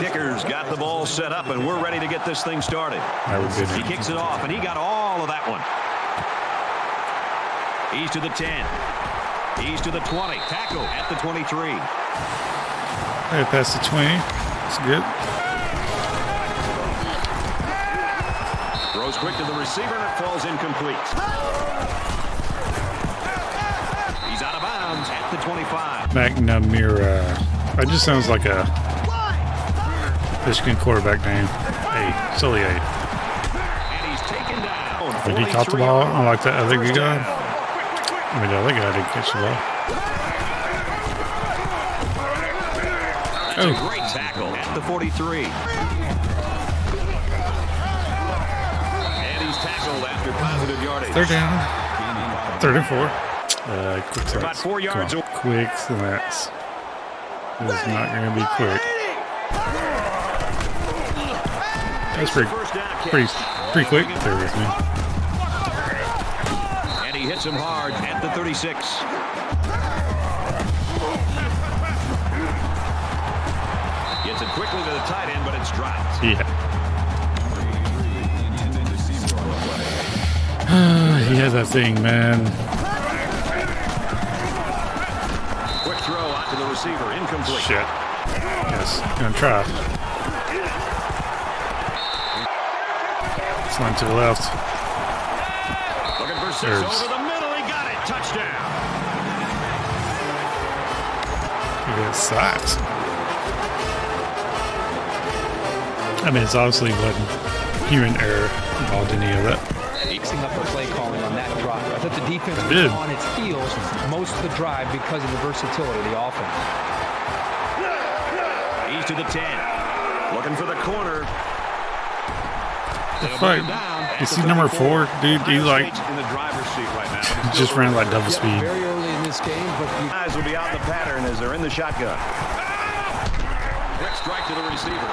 kicker's got the ball set up, and we're ready to get this thing started. He kicks it off, and he got all of that one. He's to the 10. He's to the 20. Tackle at the 23. Right past the 20. That's good. Throws quick to the receiver, and it falls incomplete. He's out of bounds at the 25. McNamara. That just sounds like a Michigan quarterback name. Hey, Sully A. And he's taken down. Did he caught the 43 ball? yards. I like that other First guy. down. I mean, the other guy didn't catch the ball. Oh. a great tackle at the 43. And he's tackled after positive yardage. Third down. Third and four. Uh, quick They're about sets. four Come yards Quick slants. It's not going to be quick. That's pretty, First down catch. pretty, pretty quick. There with me. And he hits him hard at the 36. Gets it quickly to the tight end, but it's dropped. Yeah. he has that thing, man. Quick throw out to the receiver, incomplete. Shit. Yes, gonna try. Slant to the left. Looking for six There's- over the middle. He got it. Touchdown. He got sacked. I mean, it's obviously wasn't human error involved in any of that. mixing up the play calling on that drive. I thought the defense was did. on its heels most of the drive because of the versatility of the offense. He's to the 10. Looking for the corner. The fuck? bring him You see number four, dude? He like in the driver's seat right now. but just ran like double speed. very early in this game, but you Guys will be out in the pattern as they're in the shotgun. Quick strike to the receiver.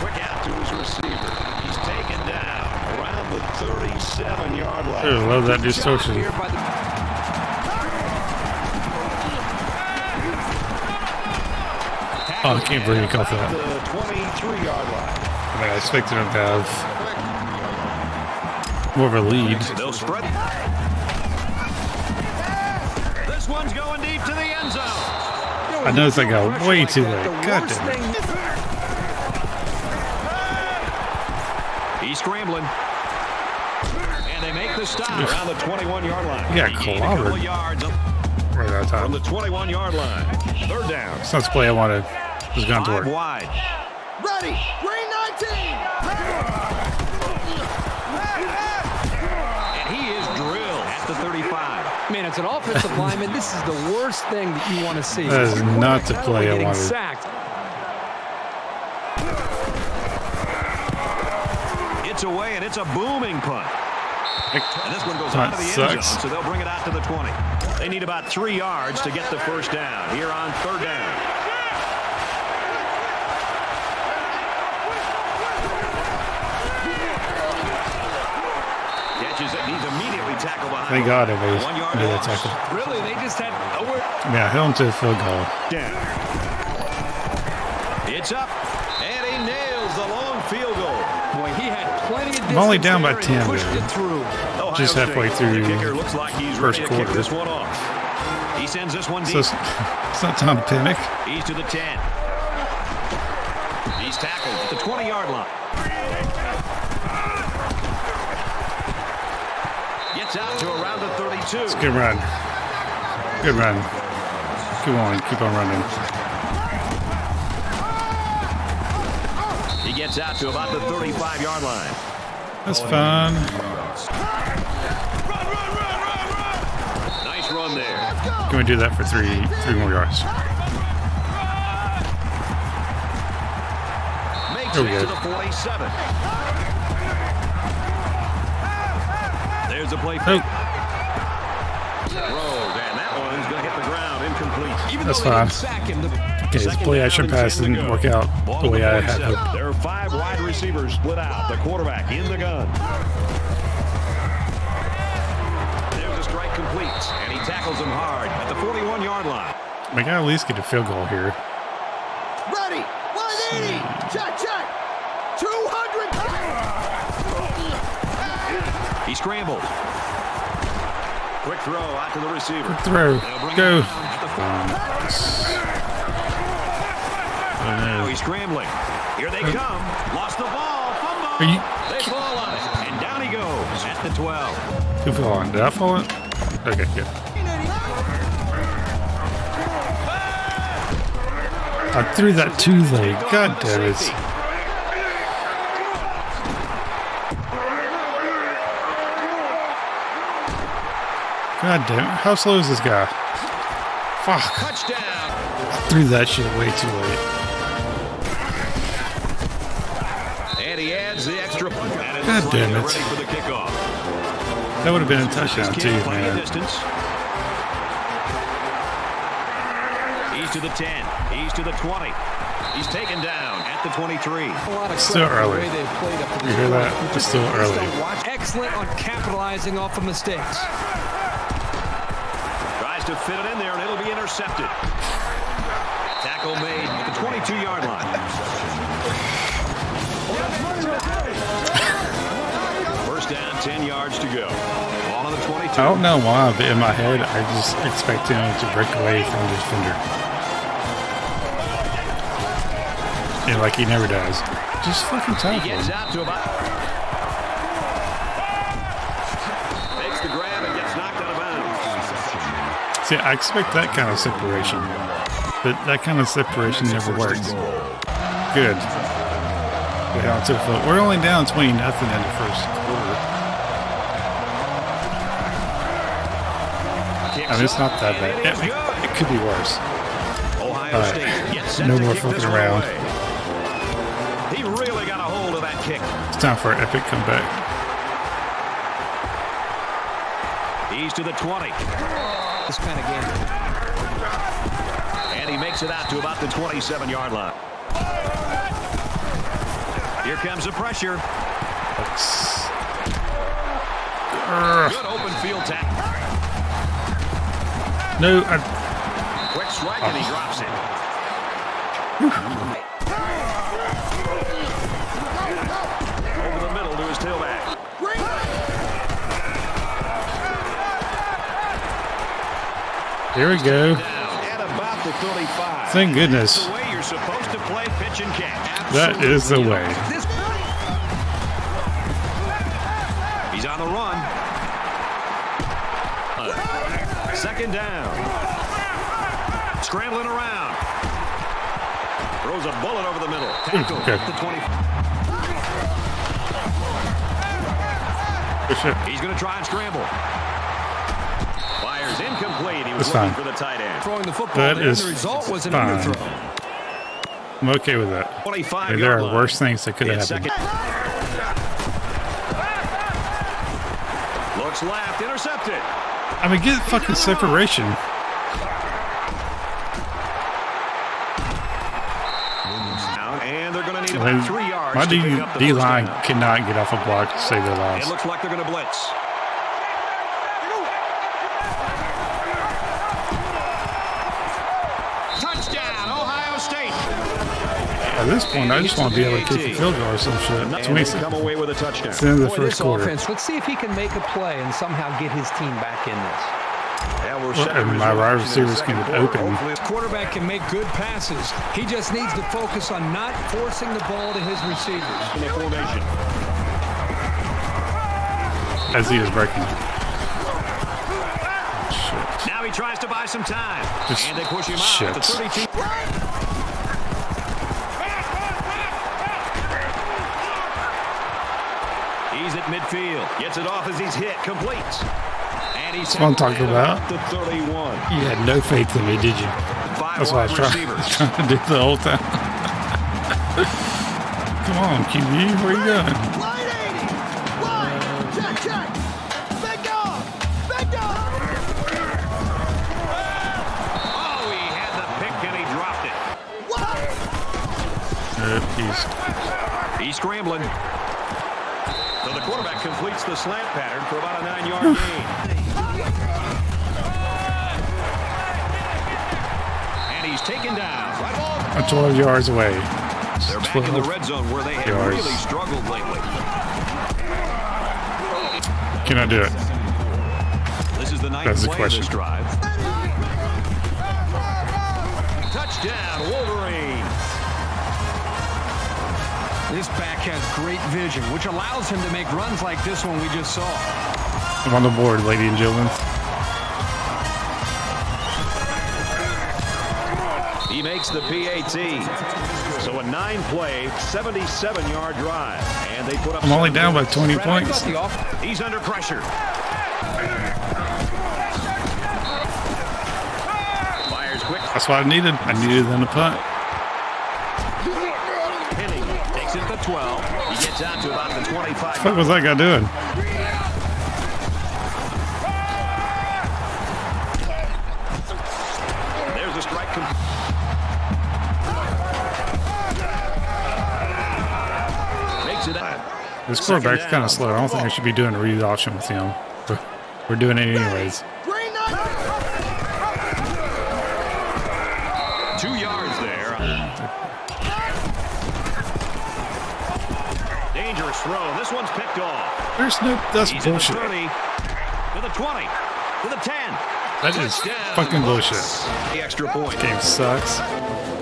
Quick out to his receiver. He's taken down around the 37-yard line. I love that distortion. Oh, I can't believe he caught that. 23-yard line. I mean, I expected him to have more of a lead. They'll spread. This one's going deep to the end zone. I noticed I got way too late. The God damn it. He's scrambling. And they make the stop around the 21-yard line. He got a couple clobbered. of Right out of from time. the 21-yard line. Third down. It's not the play I wanted. It was going to work. wide. Ready. Green 19. And he is drilled at the 35. Man, it's an offensive lineman. This is the worst thing that you want to see. That is not the play I only getting wanted. Sacked. It's away, and it's a booming punt. And this one goes Punt out of the end zone, so they'll bring it out to the 20. They need about three yards to get the first down here on third down. Catches it, and he's immediately tackled behind. Thank God I made, One yard made that tackle. Really, they just had nowhere. Yeah, held him to the field goal. Down. It's up, and he nails the long field goal. Boy, he had plenty of I'm only down by there, and he 10, Pushed it through. Ohio Just halfway State. through The kicker looks like he's first ready to kick quarter. this one off. He sends this one So deep. it's, it's not time to panic. He's to the 10. He's tackled at the 20-yard line. Gets out to around the 32. Good run. Good run. Keep on. Keep on running. He gets out to about the 35-yard line. That's fun. Nice run there. Can we do that for three three more yards? Makes There it to the 47. There's the play fake. Throw, and that one's going to hit the ground incomplete. Even That's fine. sack him, the okay. The play action pass didn't work out the way I had 47. hoped. There are five wide receivers split out. The quarterback in the gun. There's a strike complete, and he tackles him hard at the 41-yard line. We gotta at least get a field goal here. Ready. 180. Check, check. 200. He scrambles. Quick throw out to the receiver. Throw. Go. him down at the five. Oh, Oh, no. he's scrambling. Here they come. Lost the ball. Fumble. Are you- They fall on it. And down he goes at the 12. Who fell on? Did I fall on? Okay, good. I threw that too late. God damn it. God damn it. How slow is this guy? Fuck. Touchdown. Threw that shit way too late. And he adds the extra point. God damn it. Ready for the kickoff. That would have been a touchdown kid too, plenty of man. distance. He's to the 10. He's to the 20. He's taken down at the 23. A lot of Still credit for the early. way they've played up to You hear that? It's still early. Excellent on capitalizing off of mistakes. Tries to fit it in there, and it'll be intercepted. Tackle made at the 22-yard line. First down, 10 yards to go. Ball on the 22. I don't know why, but in my head, I just expect him to break away from the defender. And like he never does. Just fucking He tackle gets him. out to about. Makes the grab and gets knocked out of bounds. See, I expect that kind of separation. But that kind of separation never works. Good. We held to the foot. We're only down 20 nothing in the first quarter. I mean, it's not that bad. It It, could be worse. Ohio All right. No more fucking around. He really got a hold of that kick. It's time for an epic comeback. He's to the 20. This kind of game. And he makes it out to about the 27-yard line. Here comes the pressure. Good open field tackle. No, I, Quick strike, and he drops it. Here we go. Down at about the 35. Thank goodness. That's the way you're supposed to play pitch and catch. That is the way. He's on the run. Second down. Scrambling around. Throws a bullet over the middle. Hmm, Tackle Okay. at the 20. He's going to try and scramble. Fires incomplete. He was That's looking fine. for the tight end. Throwing the football That there, is and the result was an fine. I'm okay with that. 25 there are line. worse things that could have happened. second. Looks left, intercepted. I mean, get fucking separation. And they're going to need I mean, three yards my D, pick D line cannot get off a block to save their lives. It looks like they're going to blitz. At this point, I just want to be able to kick a field goal or some shit. And 20 come away with a touchdown. It's the end of the Boy, first this quarter. offense. Let's see if he can make a play and somehow get his team back in this. Yeah, we're Well, set to and my resume wide action in the receivers can second get open. Hopefully- Quarterback can make good passes. He just needs to focus on not forcing the ball to his receivers. in the formation. As he is breaking. Shit. Now he tries to buy some time. Just and they push him out shit. at the 32. Midfield. Gets it off as he's hit. Completes. And he's what I'm talking about. The 31. You had no faith in me, did you? That's what I was wide trying, trying to do the whole time. Come on, QB, where you going? 180. Right. Check, check. Big dog. Big dog. He had the pick and he dropped it. What? He's He's scrambling. So the quarterback completes the slant pattern for about a nine-yard gain. And he's taken down. Right 12 yards away. They're back in the red zone where they have yards. really struggled lately. Can I do it? This is the ninth That's the question. drive. This back has great vision, which allows him to make runs like this one we just saw. I'm on the board, ladies and gentlemen. He makes the PAT. So a nine-play, 77-yard drive. And they put up I'm only down by 20 points. thought the off- He's under pressure. Fires quick. That's what I needed. I needed them to punt. The 25. What was that guy doing? There's a strike. Makes it. This quarterback's kind of slow. I don't think I should be doing a read option with him. We're doing it anyways. Two yards there. Dangerous throw. This one's picked off. There's no. That's He's in the bullshit. 30, to the 20, to the 10. That is fucking Bucks. bullshit. The extra point. Game sucks.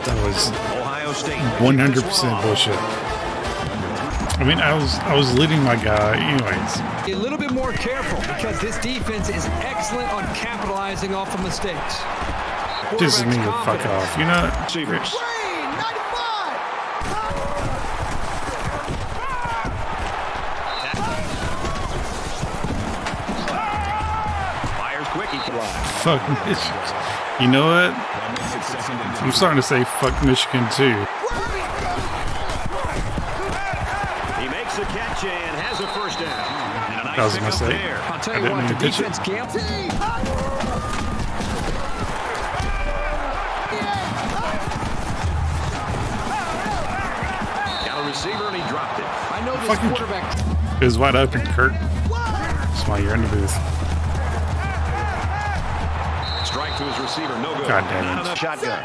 That was Ohio State. 100% bullshit. I mean, I was I was leading my guy anyways. A little bit more careful because this defense is excellent on capitalizing off of mistakes. Pisses me Quarterback's the fuck off. You know, Receivers. Fuck Michigan. You know what? I'm starting to say fuck Michigan too. He makes the catch and has a first down. And a nice That was a pickup mistake. there. I'll tell I you didn't what, the to pitch it. defense can't. Got a receiver and he dropped it. I know this Fucking- quarterback. It was wide open, Kurt. That's why you're in the booth. Receiver. No good. God damn Not it. enough shotgun.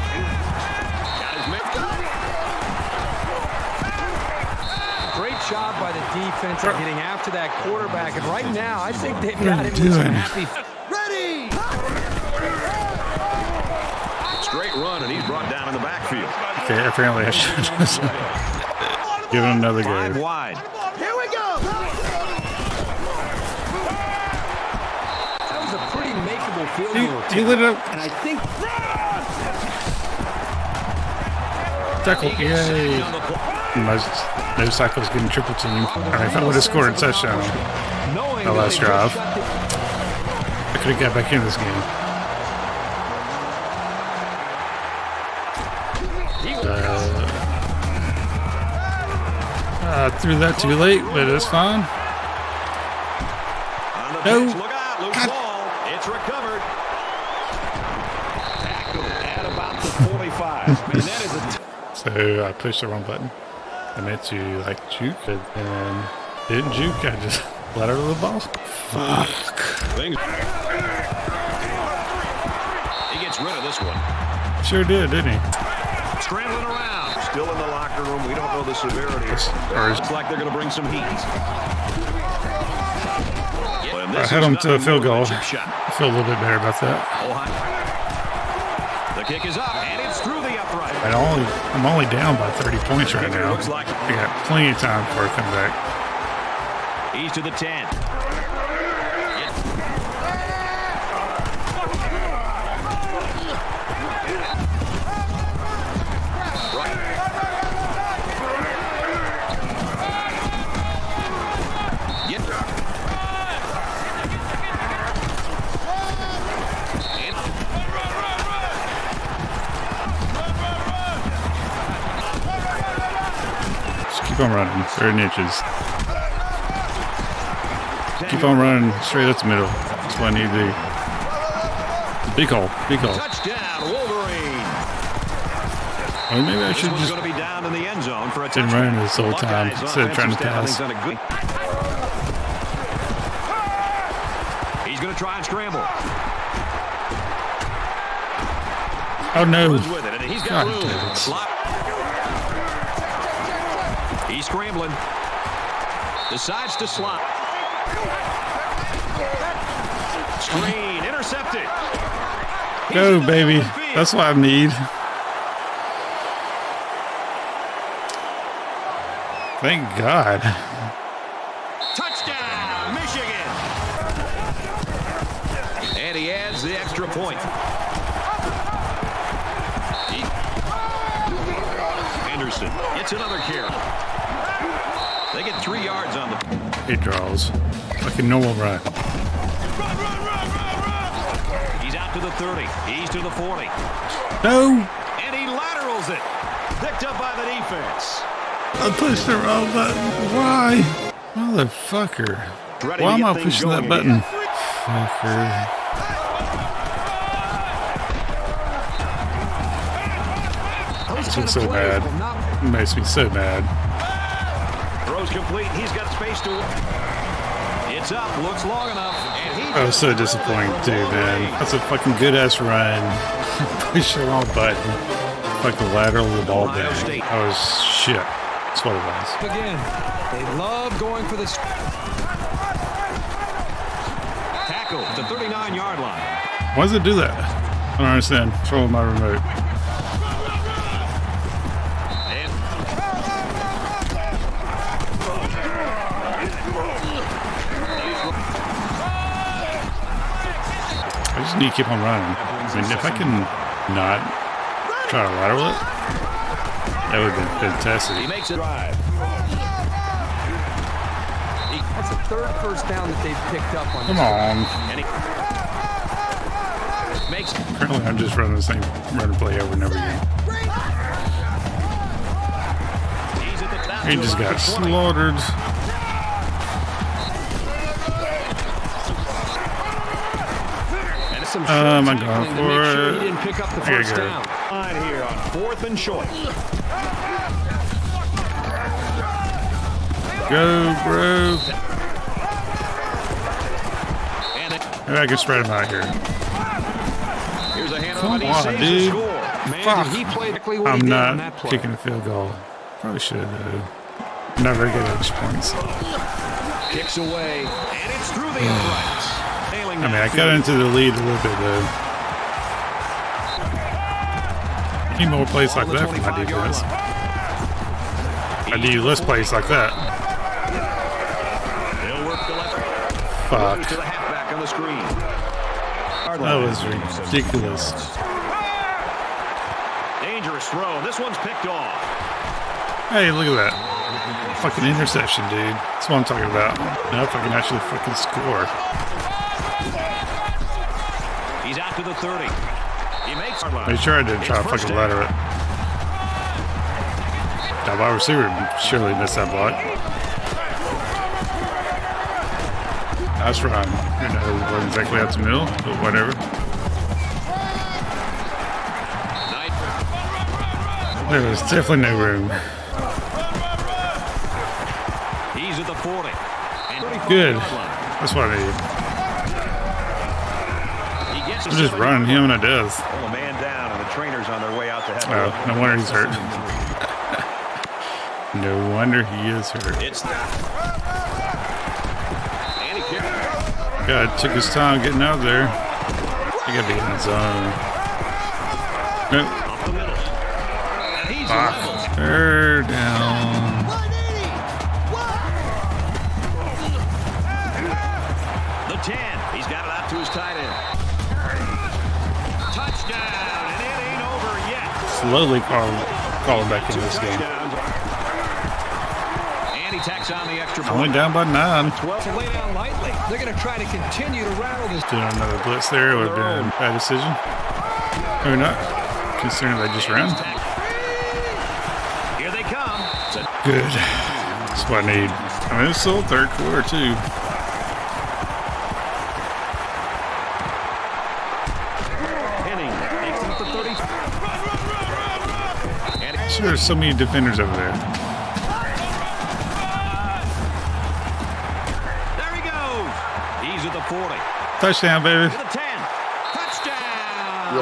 Got his man. Great job by the defense at getting after that quarterback. And right now, I think they've got are him you with some doing? happy. Ready. Straight run and he's brought down in the backfield. Okay, apparently I should just give him another Five go. wide. Here we go. Makeable field He, goal. he lit it up. And I think Tackle. He gets Yay. sacked on the. Most, no cycles getting triple team. And if I would have scored a touchdown, knowing The that last drive. just shut the- I could have got back in this game. Uh, I threw that too late, but it's fine. On the No. pitch, look out, loose God. ball. It's recovered. Tackled at about the 45. Man, that is a t- So I pushed the wrong button. I meant to like juke it and didn't juke. I just let her the ball. Fuck. He gets rid of this one. Sure did, didn't he? Scrambling around. Still in the locker room. We don't know the severity. Or is- Looks like they're going to bring some heat. Yeah, and I this had him to a field goal. a chip shot. I feel a little bit better about that. The kick is up, and it's through the upright. I only, I'm only down by 30 points right now. I got plenty of time for a come back. he's to the 10. Keep on running. Third inches. Keep on running straight up the middle. That's what I need to do. Big hole. Big hole. Touchdown, Wolverine. Or maybe I should just be down in the end zone for a Been running this whole time instead of trying to pass. think, done a good- He's going to try and scramble. Oh no. Runs with it, and he's got God damn it. Scrambling. Decides to slot. Screen intercepted. Go, baby. middle of the field. That's what I need. Thank God. Touchdown, Michigan. And he adds the extra point. Anderson gets another carry. They get three yards on the. He draws. Like a normal run. He's out to the 30. He's to the 40. No! And he laterals it. Picked up by the defense. I pushed the wrong button. Why? Motherfucker. Ready Why am I pushing that button? again. Fucker. Those This kind is so players bad. It makes me so mad. Throws complete. He's got space to. It's up. Looks long enough. And he I was so disappointed too, man. That's a fucking good ass run. Push the wrong button. Fucking lateral the ball Ohio back. State. That was shit. That's what it was. again. They love going for this. tackle at the 39 yard line. Why does it do that? I don't understand. Control my remote. Just need to keep on running. I mean, if I can not try to lateral it, that would have been he fantastic. makes a drive. That's the third first down that they've picked up on. Come this. on. And he makes Apparently, I'm just running the same run and play over and over again. he's at the top. He just got slaughtered. Short I'm going for sure he didn't pick up the first down. line here on fourth and short. Go, bro. And Maybe I can spread him out here. here's a Come on, dude. Man, Fuck. he play exactly what he I'm not play. kicking a field goal. Probably should though. Never get not very good at extra points. Kicks away, and it's through the uprights. I mean, I got into the lead a little bit though. Need more plays like that from my 25-yard defense. I need less plays like that. They'll work the left. Fuck. Goes to the halfback on the screen. That was ridiculous. Dangerous throw. This one's picked off. Hey, look at that. Fucking interception, dude. That's what I'm talking about. Now if I can actually fucking score. He's out to the 30. He makes. They tried to It's try to fucking ladder it. That wide receiver surely missed that block. Nice run. You know, it wasn't exactly out the middle, but whatever. There was definitely no room. He's at the 40. And 35 Good. That's what I need. I'm just running him and it does. Pull a man down, and the trainer's on their way out to have Oh, no wonder he's hurt. No wonder he is hurt. It's. God, took his time getting out there. He gotta be in the zone. Nope. Up the he's Fuck. Third down. Slowly calling, calling back in this game. And he tacks on the extra Only down by nine. 12 To lay down lightly. They're going to try to continue to rattle this. Doing another blitz there would have been a bad decision. Maybe not, considering they just ran. Here they come. Good. That's what I need. I mean, it's still third quarter, too. Henning takes at the 30. Sure, there's so many defenders over there. there he goes. He's at the 40. Touchdown, baby. To the 10. Touchdown.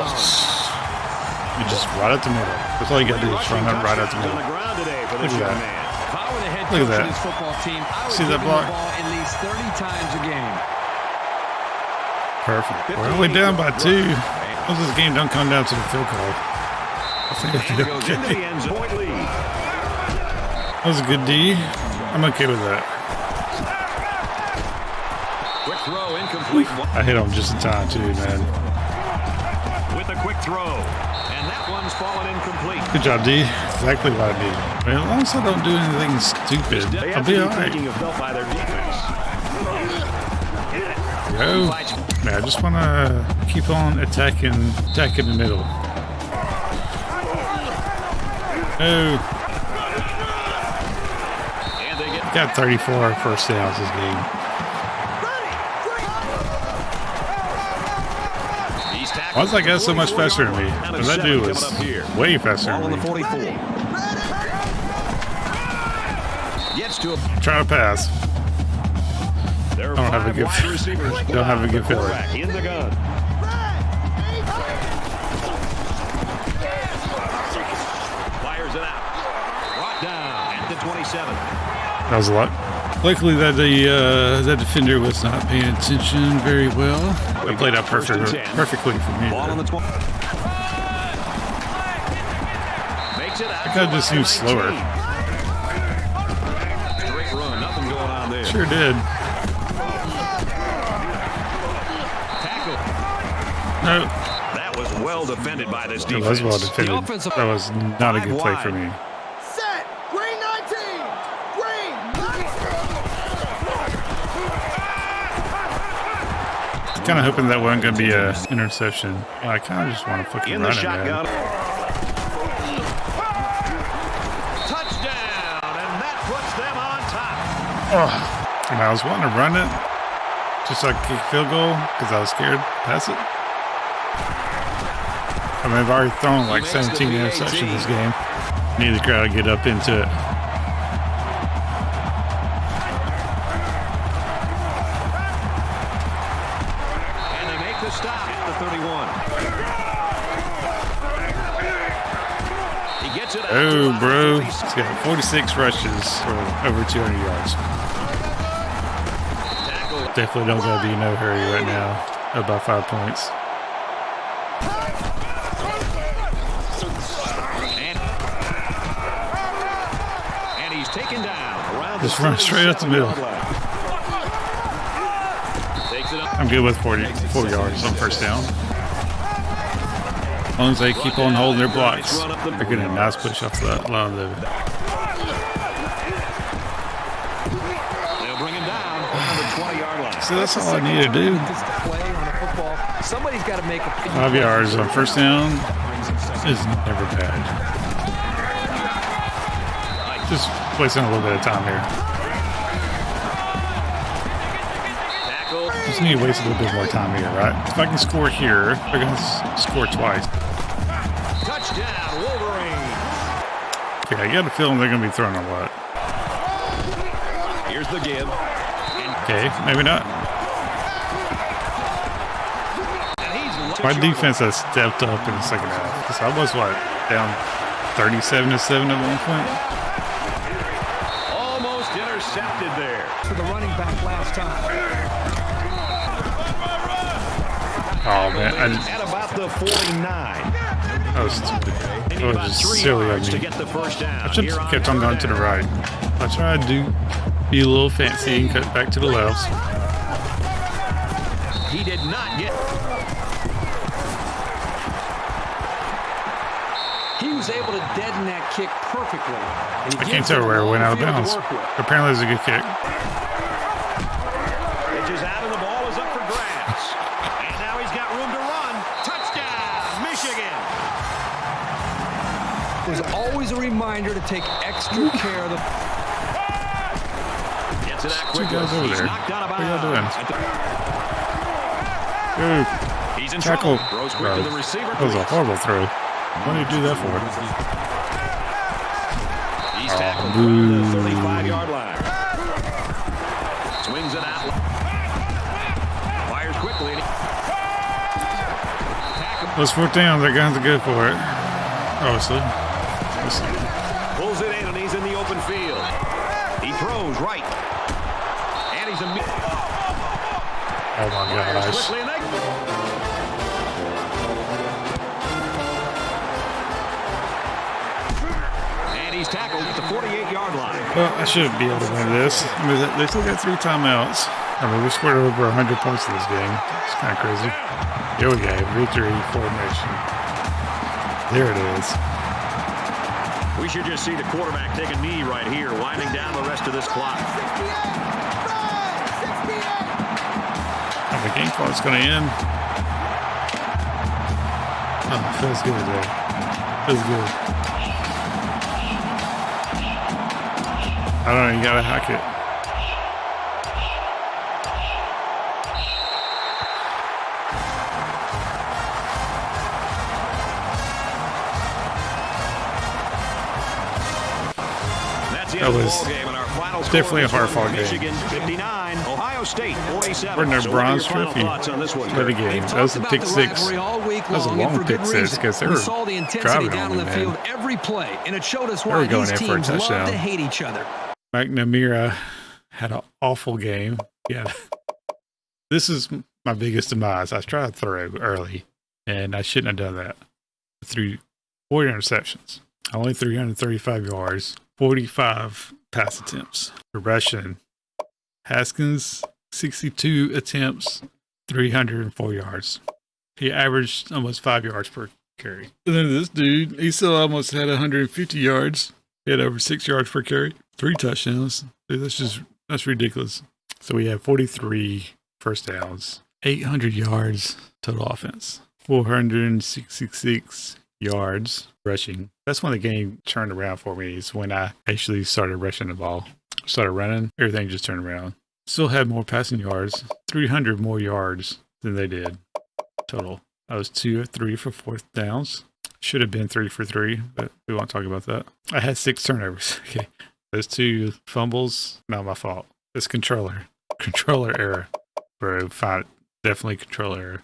You just right up the middle. That's all you got to do is run up right up the middle. the today for Look at that. man. If I were the head Look at that. of this football team, I See that block? at least 30 times a game. Perfect. We're only down by two. Once this game don't come down to the field goal. Okay. end zone. Point lead. That was a good D. I'm okay with that. Quick throw, incomplete. I hit him just in time too, man. With a quick throw. And that one's fallen incomplete. Good job, D. Exactly what I need. Man, as long as I don't do anything stupid, They I'll be to alright. thinking of help by their defense. Go. Man, I just want to keep on attacking, attacking the middle. And they get got 34 first downs this game. Why does that guy so much faster than me? Because that dude was Coming up here. way faster than me. 44. Gets to a Try to pass. Are Don't have a good- don't have a good feeling. That was a lot. Luckily, that the uh, that defender was not paying attention very well. It played out perfect, perfectly for me. Ball on the though. 20. Makes it out. That guy to just about seems slower. 19. Straight run. Nothing going on there. Sure did. No, That was well defended by this it defense. was well defended. That was not a good play for me. Set. Green 19. Green 19. Kind of hoping that wasn't going to be a interception. I kind of just want to fucking In the run it, shotgun. man. Touchdown, and that puts them on top. Oh, and I was wanting to run it just so I could kick a field goal because I was scared to pass it. I mean, I've already thrown like He makes the 17 interceptions this game. Need the crowd to get up into it. Oh, bro. He's got 46 rushes for over 200 yards. Definitely don't got to be in no hurry right now. About five points. And, and he's taken down Just run straight up the middle. 37-yard line. Takes it up. I'm good with 40, 40 yards on first down. As long as they keep on holding their blocks, they're getting a nice push off that line there. They'll bring him down around the 20-yard line. So that's all I need to do. This play on a football, somebody's got to make a Five yards on first down is never bad. Just wasting a little bit of time here. Just need to waste a little bit more time here, right? If I can score here, they're going to score twice. Touchdown, Wolverine. Okay, I got a feeling they're going to be throwing a lot. Here's the give. Okay, maybe not. My defense has stepped up in the second half. Because I was, what, down 37 to 7 at one point? almost intercepted there. for the running back last time. Oh, man. I, just, At about the 49. that was stupid. That was just silly of to me. get the first down. I should have kept on going to the right. I tried to be a little fancy and cut back to the left. He did not get. He was able to deaden that kick perfectly. And he I can't tell where it went out of bounds. Apparently, it's a good kick. Reminder to take extra care of the Gets it out Two quickly. guys over He's there. knocked out of What are doing? bounds. Ooh, He's in tackle. trouble. Throws quick to the receiver. that was a horrible throw. What did you do that for? He's Oh, tackled boo. the 35-yard line. Swings it out. Fires quickly, and Let's fourth down. They're going to go for it. Oh, Obviously. Let's- Pulls it in, and he's in the open field. He throws right. And he's a My gosh. quickly, and he's tackled at the 48-yard line. Well, I should be able to win this. I mean, they- they still got three timeouts. I mean, we scored over 100 points in this game. It's kind of crazy. Here we go. Victory formation. There it is. We should just see the quarterback take a knee right here, winding down the rest of this clock. The game clock's going to end. Oh, feels good, though. Feels good. I don't know. You got to hack it. That end of the was ball game, and our final definitely a hard fought this one, game. Michigan 59, Ohio State 47. We're in their So bronze trophy thoughts on this one, for the game. That was a pick six. rivalry all week That was a long, and long for pick six because they we were saw the driving down on the me, man. field every play, and it showed us why going these in for a teams love to hate each other. McNamara had an awful game. Yeah. This is my biggest demise. I tried to throw early, and I shouldn't have done that. Threw four interceptions, only 335 yards, 45 pass attempts. Rushing, Haskins, 62 attempts, 304 yards. He averaged almost five yards per carry. And then this dude, he still almost had 150 yards. He had over six yards per carry, three touchdowns. Dude, that's just that's ridiculous. So we have 43 first downs, 800 yards total offense, 466 yards rushing. That's when the game turned around for me. Is when I actually started rushing the ball, started running. Everything just turned around. Still had more passing yards, 300 more yards than they did total. I was two or three for fourth downs. Should have been three for three, but we won't talk about that. I had six turnovers. Okay. Those two fumbles, not my fault. This controller. Controller error. Bro, fine. Definitely controller error.